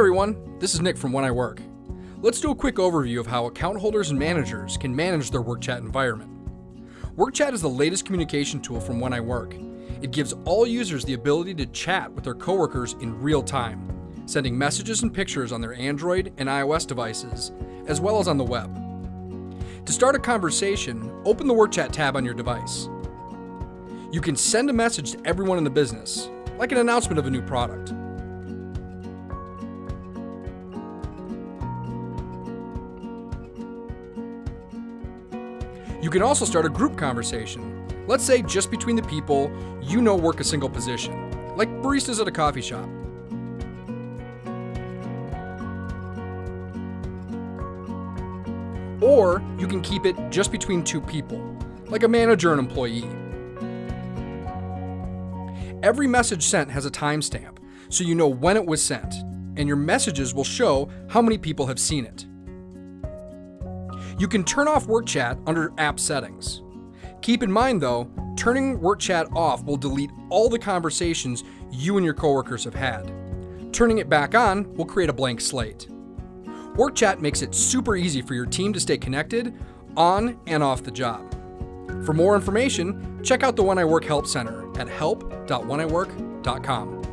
everyone, this is Nick from When I Work. Let's do a quick overview of how account holders and managers can manage their WorkChat environment. WorkChat is the latest communication tool from When I Work. It gives all users the ability to chat with their coworkers in real time, sending messages and pictures on their Android and iOS devices, as well as on the web. To start a conversation, open the WorkChat tab on your device. You can send a message to everyone in the business, like an announcement of a new product. You can also start a group conversation, let's say just between the people you know work a single position, like baristas at a coffee shop. Or you can keep it just between two people, like a manager and employee. Every message sent has a timestamp, so you know when it was sent, and your messages will show how many people have seen it. You can turn off Work Chat under App Settings. Keep in mind though, turning Work Chat off will delete all the conversations you and your coworkers have had. Turning it back on will create a blank slate. Work Chat makes it super easy for your team to stay connected on and off the job. For more information, check out the When I Work Help Center at help.wheniwork.com.